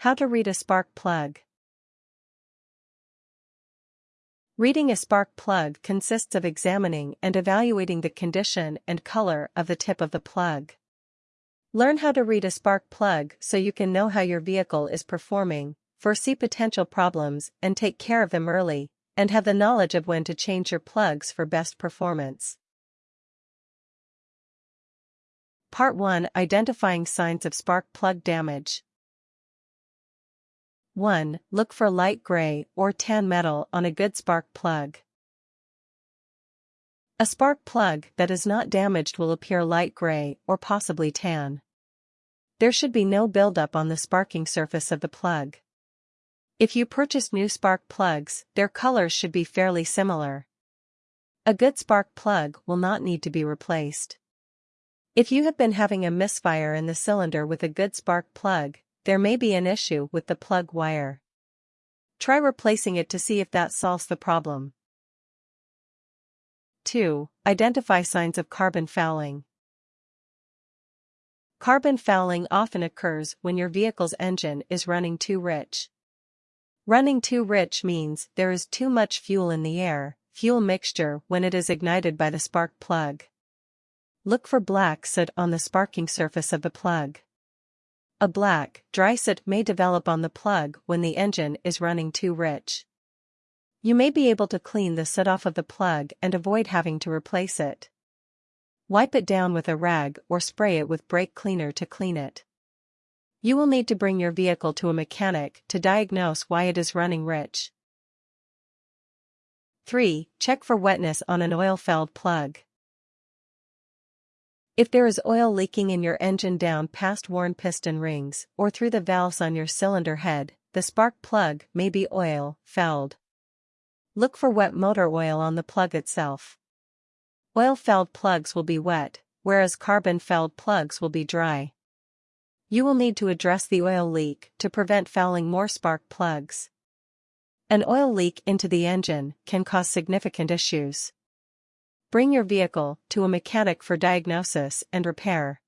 How to read a spark plug. Reading a spark plug consists of examining and evaluating the condition and color of the tip of the plug. Learn how to read a spark plug so you can know how your vehicle is performing, foresee potential problems and take care of them early, and have the knowledge of when to change your plugs for best performance. Part 1 Identifying signs of spark plug damage. 1. Look for light gray or tan metal on a good spark plug. A spark plug that is not damaged will appear light gray or possibly tan. There should be no buildup on the sparking surface of the plug. If you purchase new spark plugs, their colors should be fairly similar. A good spark plug will not need to be replaced. If you have been having a misfire in the cylinder with a good spark plug, there may be an issue with the plug wire. Try replacing it to see if that solves the problem. 2. Identify signs of carbon fouling. Carbon fouling often occurs when your vehicle's engine is running too rich. Running too rich means there is too much fuel in the air, fuel mixture when it is ignited by the spark plug. Look for black soot on the sparking surface of the plug. A black, dry soot may develop on the plug when the engine is running too rich. You may be able to clean the soot off of the plug and avoid having to replace it. Wipe it down with a rag or spray it with brake cleaner to clean it. You will need to bring your vehicle to a mechanic to diagnose why it is running rich. 3. Check for wetness on an oil-filled plug. If there is oil leaking in your engine down past worn piston rings or through the valves on your cylinder head, the spark plug may be oil fouled. Look for wet motor oil on the plug itself. Oil-fouled plugs will be wet, whereas carbon-fouled plugs will be dry. You will need to address the oil leak to prevent fouling more spark plugs. An oil leak into the engine can cause significant issues. Bring your vehicle to a mechanic for diagnosis and repair.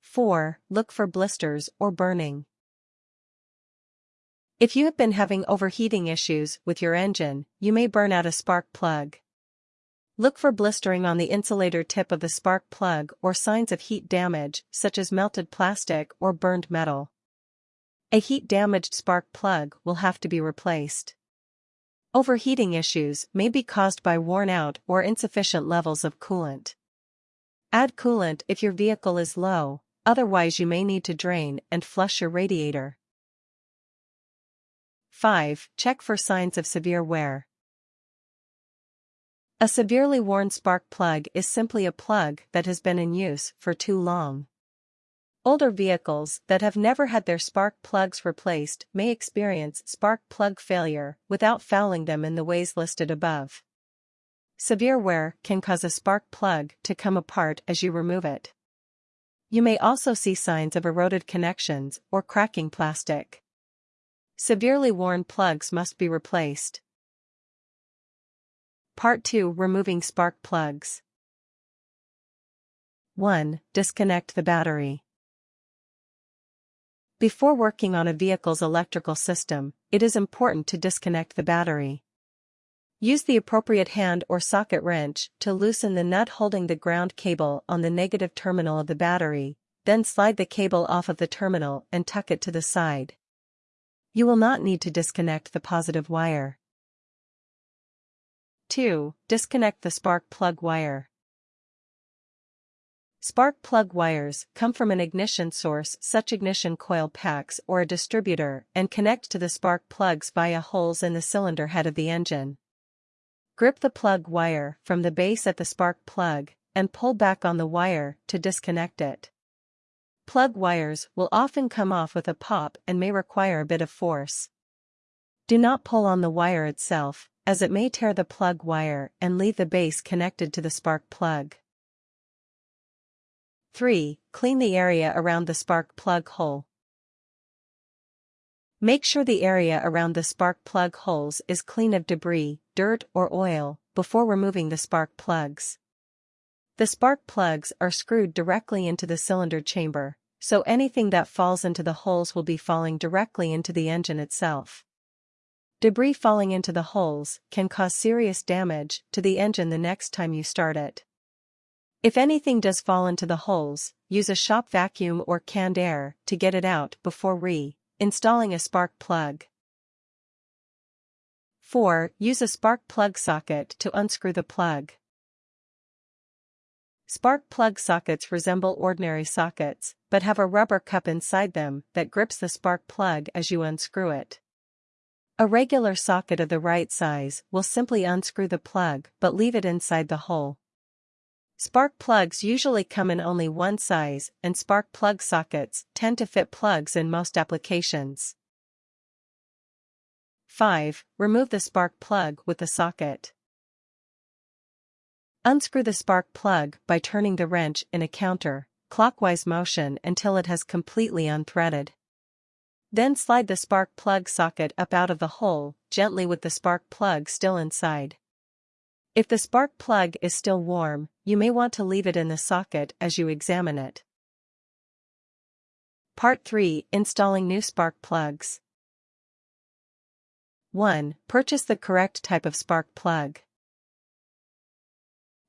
4. Look for blisters or burning. If you have been having overheating issues with your engine, you may burn out a spark plug. Look for blistering on the insulator tip of the spark plug or signs of heat damage, such as melted plastic or burned metal. A heat-damaged spark plug will have to be replaced. Overheating issues may be caused by worn out or insufficient levels of coolant. Add coolant if your vehicle is low, otherwise you may need to drain and flush your radiator. 5. Check for signs of severe wear. A severely worn spark plug is simply a plug that has been in use for too long. Older vehicles that have never had their spark plugs replaced may experience spark plug failure without fouling them in the ways listed above. Severe wear can cause a spark plug to come apart as you remove it. You may also see signs of eroded connections or cracking plastic. Severely worn plugs must be replaced. Part 2 Removing Spark Plugs 1. Disconnect the battery. Before working on a vehicle's electrical system, it is important to disconnect the battery. Use the appropriate hand or socket wrench to loosen the nut holding the ground cable on the negative terminal of the battery, then slide the cable off of the terminal and tuck it to the side. You will not need to disconnect the positive wire. 2. Disconnect the spark plug wire. Spark plug wires come from an ignition source such ignition coil packs or a distributor and connect to the spark plugs via holes in the cylinder head of the engine. Grip the plug wire from the base at the spark plug and pull back on the wire to disconnect it. Plug wires will often come off with a pop and may require a bit of force. Do not pull on the wire itself, as it may tear the plug wire and leave the base connected to the spark plug. 3. Clean the area around the spark plug hole. Make sure the area around the spark plug holes is clean of debris, dirt or oil, before removing the spark plugs. The spark plugs are screwed directly into the cylinder chamber, so anything that falls into the holes will be falling directly into the engine itself. Debris falling into the holes can cause serious damage to the engine the next time you start it. If anything does fall into the holes, use a shop vacuum or canned air to get it out before re-installing a spark plug. 4. Use a spark plug socket to unscrew the plug. Spark plug sockets resemble ordinary sockets, but have a rubber cup inside them that grips the spark plug as you unscrew it. A regular socket of the right size will simply unscrew the plug but leave it inside the hole. Spark plugs usually come in only one size and spark plug sockets tend to fit plugs in most applications. 5. Remove the spark plug with the socket. Unscrew the spark plug by turning the wrench in a counter, clockwise motion until it has completely unthreaded. Then slide the spark plug socket up out of the hole, gently with the spark plug still inside. If the spark plug is still warm, you may want to leave it in the socket as you examine it. Part 3 Installing new spark plugs. 1. Purchase the correct type of spark plug.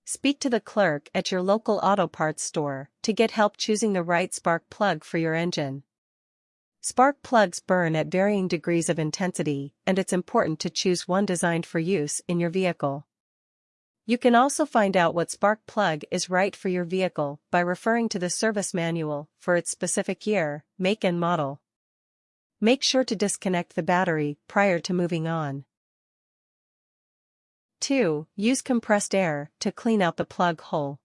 Speak to the clerk at your local auto parts store to get help choosing the right spark plug for your engine. Spark plugs burn at varying degrees of intensity, and it's important to choose one designed for use in your vehicle. You can also find out what spark plug is right for your vehicle by referring to the service manual for its specific year, make and model. Make sure to disconnect the battery prior to moving on. 2. Use compressed air to clean out the plug hole.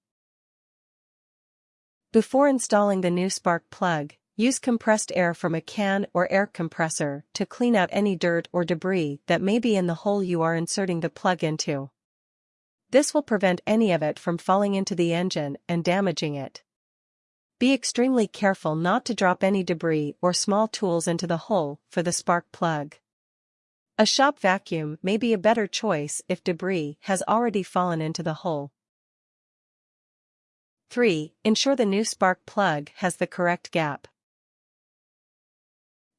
Before installing the new spark plug, use compressed air from a can or air compressor to clean out any dirt or debris that may be in the hole you are inserting the plug into. This will prevent any of it from falling into the engine and damaging it. Be extremely careful not to drop any debris or small tools into the hole for the spark plug. A shop vacuum may be a better choice if debris has already fallen into the hole. 3. Ensure the new spark plug has the correct gap.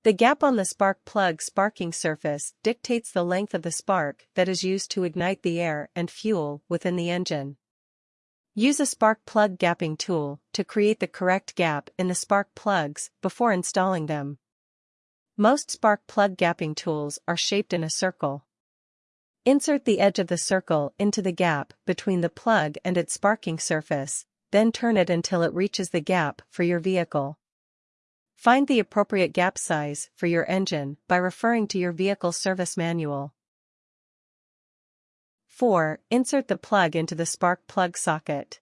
The gap on the spark plug sparking surface dictates the length of the spark that is used to ignite the air and fuel within the engine. Use a spark plug gapping tool to create the correct gap in the spark plugs before installing them. Most spark plug gapping tools are shaped in a circle. Insert the edge of the circle into the gap between the plug and its sparking surface, then turn it until it reaches the gap for your vehicle. Find the appropriate gap size for your engine by referring to your vehicle service manual. 4. Insert the plug into the spark plug socket.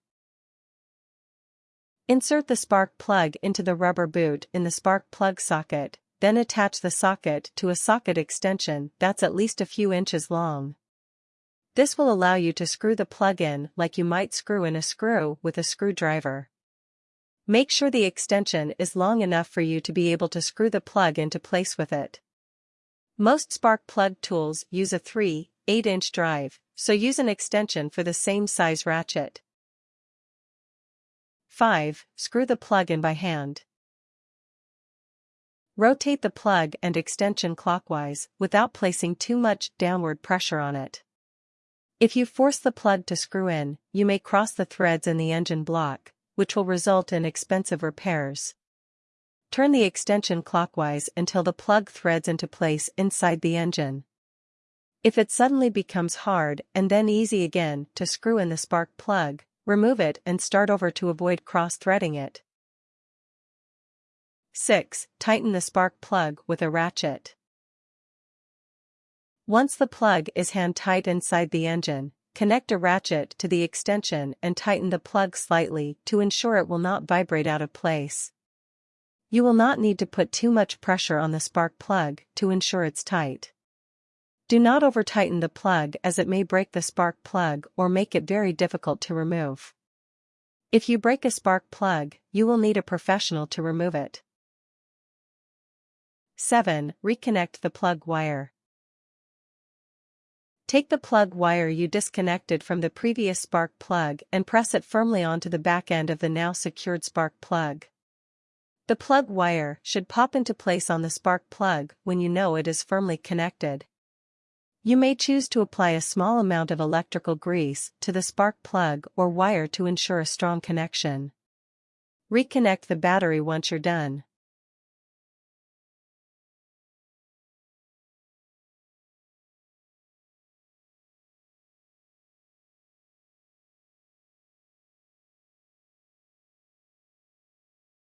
Insert the spark plug into the rubber boot in the spark plug socket, then attach the socket to a socket extension that's at least a few inches long. This will allow you to screw the plug in like you might screw in a screw with a screwdriver. Make sure the extension is long enough for you to be able to screw the plug into place with it. Most spark plug tools use a 3, 8-inch drive, so use an extension for the same size ratchet. 5. Screw the plug in by hand. Rotate the plug and extension clockwise without placing too much downward pressure on it. If you force the plug to screw in, you may cross the threads in the engine block, which will result in expensive repairs. Turn the extension clockwise until the plug threads into place inside the engine. If it suddenly becomes hard and then easy again to screw in the spark plug, remove it and start over to avoid cross-threading it. 6. Tighten the spark plug with a ratchet. Once the plug is hand-tight inside the engine, connect a ratchet to the extension and tighten the plug slightly to ensure it will not vibrate out of place. You will not need to put too much pressure on the spark plug to ensure it's tight. Do not over-tighten the plug as it may break the spark plug or make it very difficult to remove. If you break a spark plug, you will need a professional to remove it. 7. Reconnect the plug wire. Take the plug wire you disconnected from the previous spark plug and press it firmly onto the back end of the now secured spark plug. The plug wire should pop into place on the spark plug when you know it is firmly connected. You may choose to apply a small amount of electrical grease to the spark plug or wire to ensure a strong connection. Reconnect the battery once you're done.